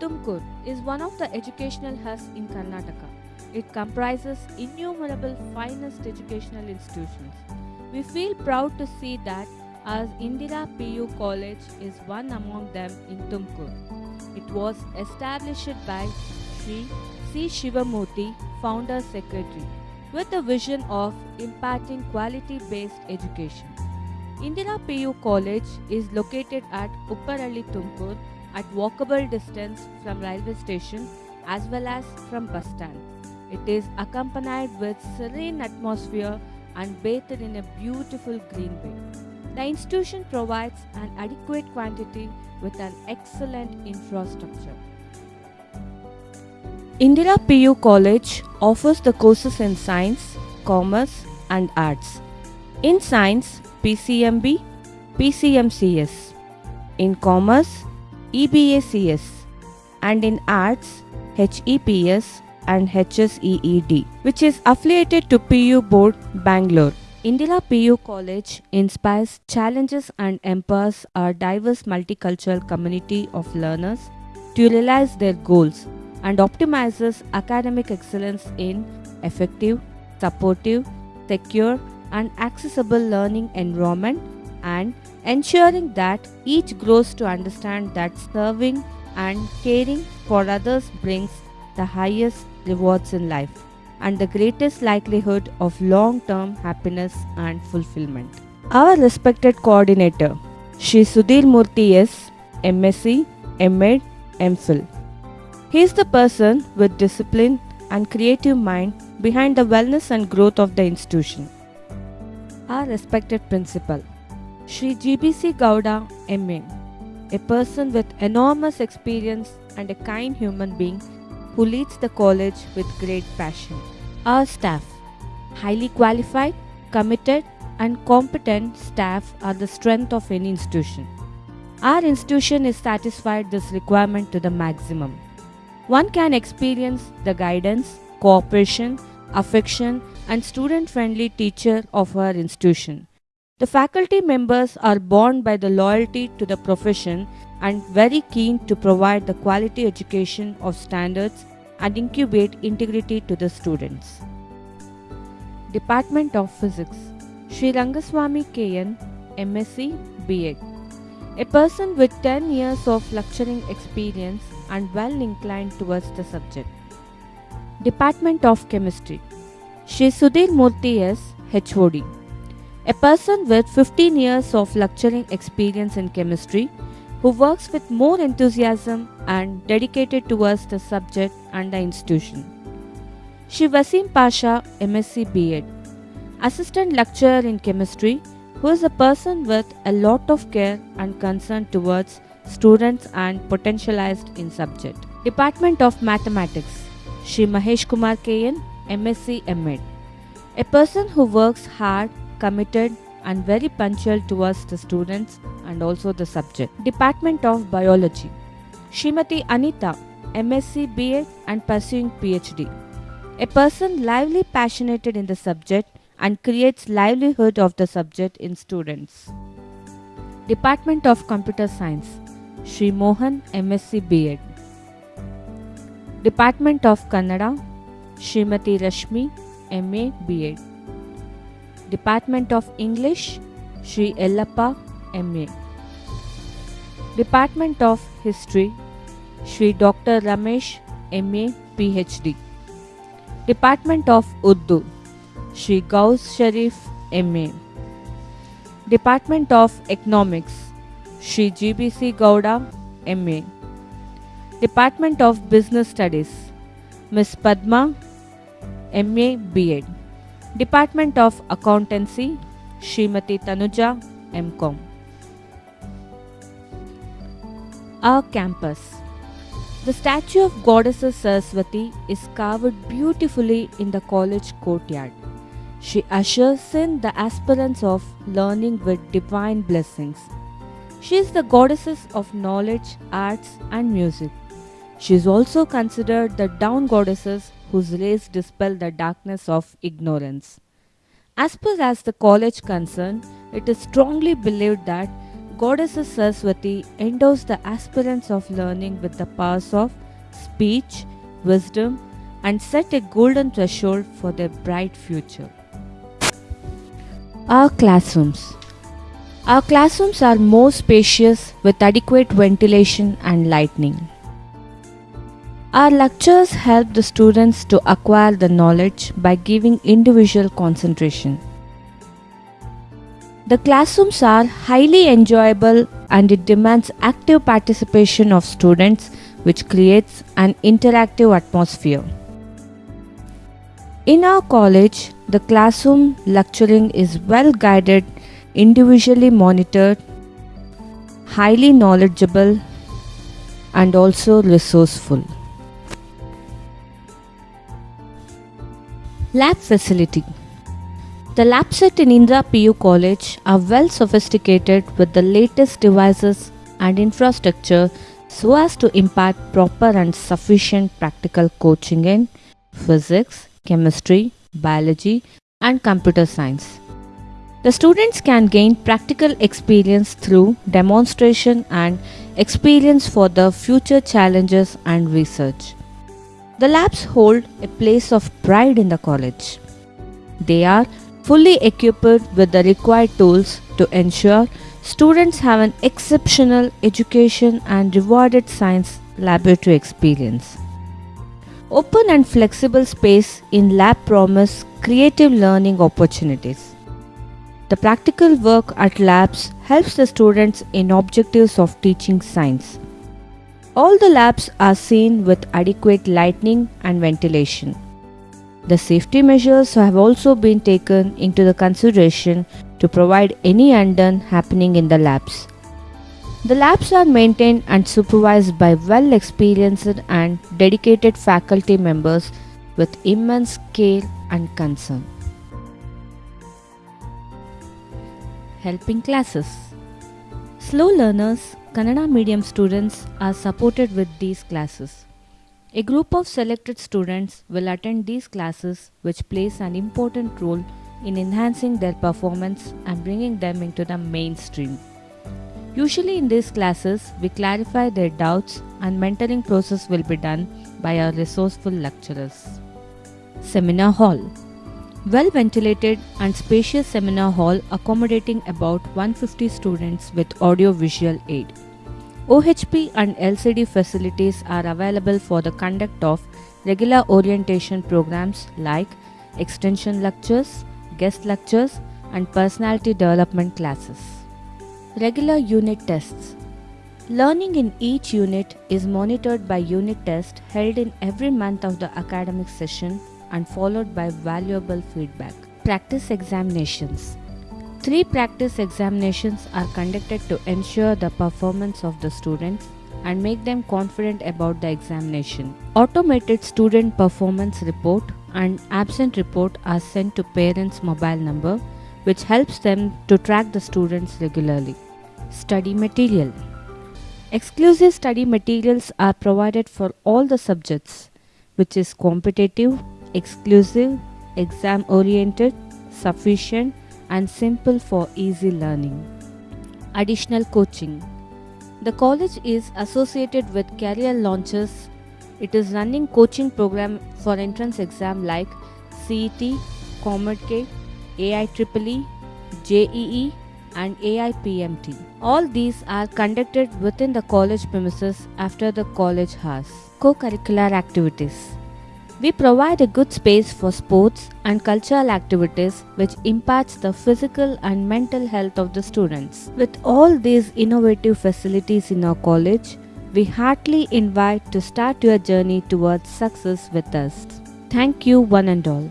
Tumkur is one of the educational hubs in Karnataka. It comprises innumerable finest educational institutions. We feel proud to see that as Indira PU College is one among them in Tumkur. It was established by Sri C. Shivamurthy, Founder Secretary, with the vision of imparting quality based education. Indira PU College is located at Upparalli Tumkur at walkable distance from railway station as well as from bus stand. It is accompanied with serene atmosphere and bathed in a beautiful greenway. The institution provides an adequate quantity with an excellent infrastructure. Indira PU College offers the courses in science, commerce, and arts. In science, PCMB, PCMCS. In commerce, EBACS. And in arts, HEPS and HSEED, which is affiliated to PU Board, Bangalore. Indira PU College inspires, challenges, and empowers our diverse multicultural community of learners to realize their goals and optimizes academic excellence in effective, supportive, secure, and accessible learning environment and ensuring that each grows to understand that serving and caring for others brings the highest rewards in life and the greatest likelihood of long term happiness and fulfillment. Our respected coordinator, Shri Sudhir Murthy S, MSc, MAd, MPhil. He is the person with discipline and creative mind behind the wellness and growth of the institution. Our respected principal, Shri GBC Gowda, MA, a person with enormous experience and a kind human being who leads the college with great passion. Our staff, highly qualified, committed, and competent staff are the strength of any institution. Our institution is satisfied this requirement to the maximum. One can experience the guidance, cooperation, affection, and student friendly teacher of our institution. The faculty members are bound by the loyalty to the profession and very keen to provide the quality education of standards and incubate integrity to the students. Department of Physics Sri Rangaswamy KN MSc B.Ed a person with 10 years of lecturing experience and well inclined towards the subject. Department of Chemistry Shri Sudhir Murthy S. HOD a person with 15 years of lecturing experience in chemistry who works with more enthusiasm and dedicated towards the subject and the institution. Shri Wasim Pasha, MSc B.Ed, Assistant Lecturer in Chemistry, who is a person with a lot of care and concern towards students and potentialized in subject. Department of Mathematics, Shri Mahesh Kumar KN, MSc M.Ed, a person who works hard, committed, and very punctual towards the students and also the subject. Department of Biology Shrimati Anita, MSc BA and pursuing PhD. A person lively passionate in the subject and creates livelihood of the subject in students. Department of Computer Science Shri Mohan, MSc BA. Department of Kannada Shrimati Rashmi, MA BA. Department of English Shri Ellappa, MA. Department of History Shri Dr. Ramesh, MA, PhD. Department of Urdu Shri Gauss Sharif, MA. Department of Economics Shri GBC Gowda, MA. Department of Business Studies Miss Padma, MA, B.Ed. Department of Accountancy Srimati Tanuja, MCom. Our campus. The statue of Goddess Saraswati is carved beautifully in the college courtyard. She ushers in the aspirants of learning with divine blessings. She is the goddess of knowledge, arts, and music. She is also considered the down goddesses whose rays dispel the darkness of ignorance. As far as the college concerned, it is strongly believed that Goddess Saraswati endows the aspirants of learning with the powers of speech, wisdom, and set a golden threshold for their bright future. Our classrooms. Our classrooms are more spacious with adequate ventilation and lighting. Our lectures help the students to acquire the knowledge by giving individual concentration. The classrooms are highly enjoyable and it demands active participation of students which creates an interactive atmosphere. In our college, the classroom lecturing is well guided, individually monitored, highly knowledgeable, and also resourceful. Lab facility The lab set in Indira PU College are well sophisticated with the latest devices and infrastructure so as to impart proper and sufficient practical coaching in physics, chemistry, biology, and computer science. The students can gain practical experience through demonstration and experience for the future challenges and research. The labs hold a place of pride in the college. They are fully equipped with the required tools to ensure students have an exceptional education and rewarded science laboratory experience. Open and flexible space in lab promise creative learning opportunities. The practical work at labs helps the students in objectives of teaching science. All the labs are seen with adequate lighting and ventilation. The safety measures have also been taken into the consideration to provide any undone happening in the labs. The labs are maintained and supervised by well experienced and dedicated faculty members with immense care and concern. Helping classes Slow learners, Kannada medium students are supported with these classes. A group of selected students will attend these classes which plays an important role in enhancing their performance and bringing them into the mainstream. Usually in these classes, we clarify their doubts and mentoring process will be done by our resourceful lecturers. Seminar Hall Well ventilated and spacious seminar hall accommodating about 150 students with audio visual aid. OHP and LCD facilities are available for the conduct of regular orientation programs like extension lectures, guest lectures, and personality development classes. Regular unit tests. Learning in each unit is monitored by unit test held in every month of the academic session and followed by valuable feedback. Practice examinations. Three practice examinations are conducted to ensure the performance of the students and make them confident about the examination. Automated student performance report and absent report are sent to parents' mobile number, which helps them to track the students regularly. Study material Exclusive study materials are provided for all the subjects, which is competitive, exclusive, exam oriented, sufficient, and simple for easy learning. Additional coaching The college is associated with Career Launcher it is running coaching program for entrance exam like CET, COMEDK, AIEEE, JEE and AIPMT. All these are conducted within the college premises after the college hours. Co-curricular activities. We provide a good space for sports and cultural activities which imparts the physical and mental health of the students. With all these innovative facilities in our college, we heartily invite to start your journey towards success with us. Thank you one and all.